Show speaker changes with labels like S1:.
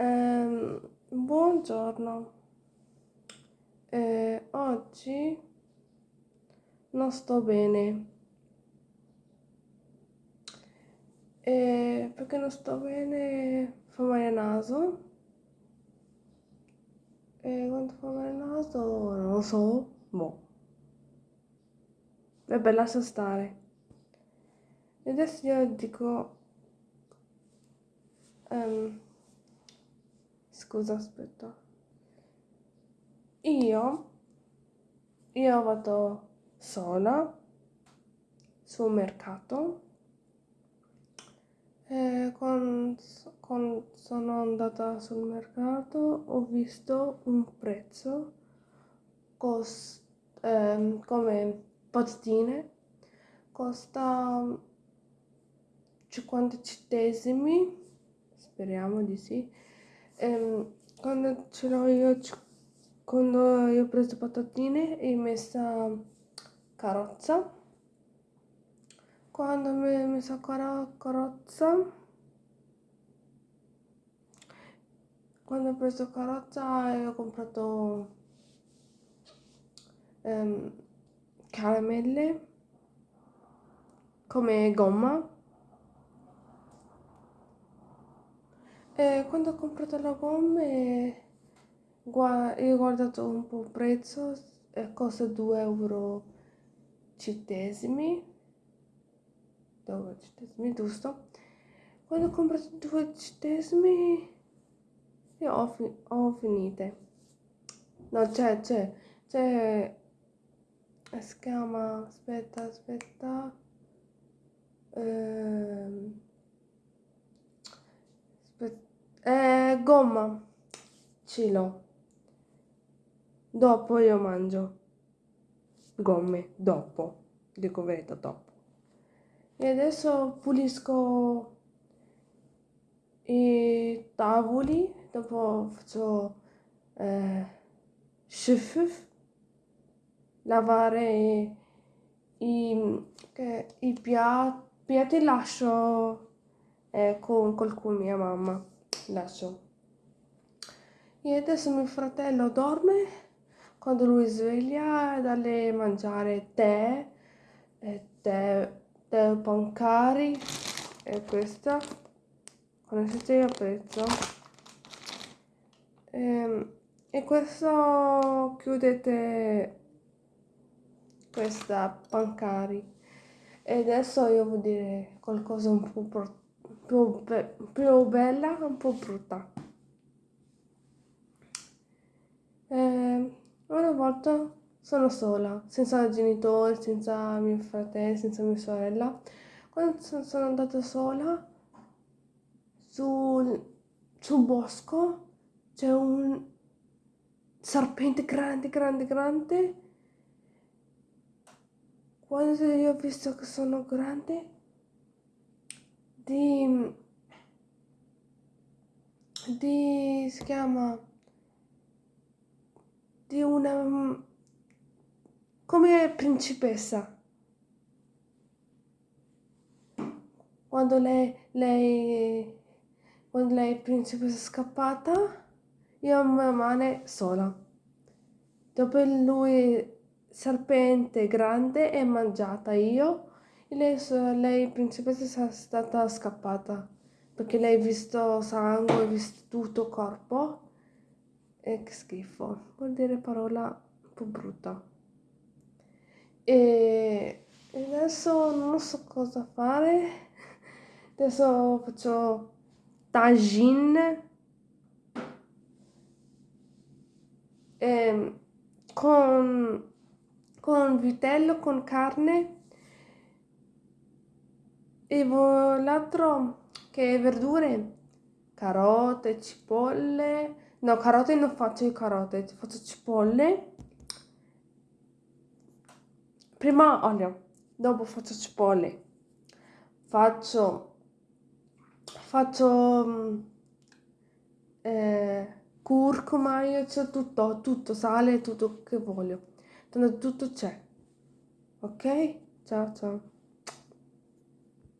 S1: Ehm, buongiorno. Eh, oggi non sto bene. Eh, perché non sto bene? Fa male il naso. E quando fa male il naso, non lo so. Boh. Vabbè, lascia stare. E adesso io dico... ehm, scusa, aspetta. Io, io vado sola sul mercato. E quando, quando sono andata sul mercato ho visto un prezzo cos, ehm, come patatine costa 50 centesimi speriamo di sì ehm, quando ce l'ho io quando io ho preso patatine e messa carrozza. Quando mi ho messo car carrozza. Quando ho preso carrozza e ho comprato ehm, caramelle come gomma e quando ho comprato la gomma io ho guardato un po' il prezzo e costa 2 euro centesimi. 2 centesimi giusto. Quando ho comprato 2 centesimi io ho, fi ho finite. No c'è c'è c'è si chiama aspetta aspetta ehm, aspetta, eh, gomma. Ce l'ho dopo io mangio gomme dopo. Dico verità dopo. E adesso pulisco i tavoli dopo faccio eh, shuffuf lavare i, che, i piatti, piatti lascio eh, con, con mia mamma lascio. E adesso mio fratello dorme quando lui sveglia dalle mangiare tè e tè, tè pancari e questa conoscete il prezzo e, ehm, e questo chiudete questa Pancari. E adesso io vuol dire qualcosa un po' più, più bella un po' brutta. Eh, una volta sono sola senza genitori senza mio fratello senza mia sorella. Quando sono andata sola sul, sul bosco c'è un serpente grande grande grande. Quando io ho visto che sono grande di di si chiama di una come principessa. Quando lei lei quando lei è principessa scappata io mano sola. Dopo lui serpente grande e mangiata io lei, lei principessa è stata scappata perché lei ha visto sangue, ha visto tutto corpo. E che schifo, vuol dire parola un po' brutta. E adesso non so cosa fare. Adesso faccio tagine. Eh, con con vitello, con carne e l'altro che è verdure, carote, cipolle, no carote non faccio i carote, faccio cipolle, prima olio, dopo faccio cipolle, faccio, faccio mm, eh, curcuma, io c'ho tutto, tutto, sale, tutto che voglio. Tanto tutto c'è. Ok? Ciao ciao.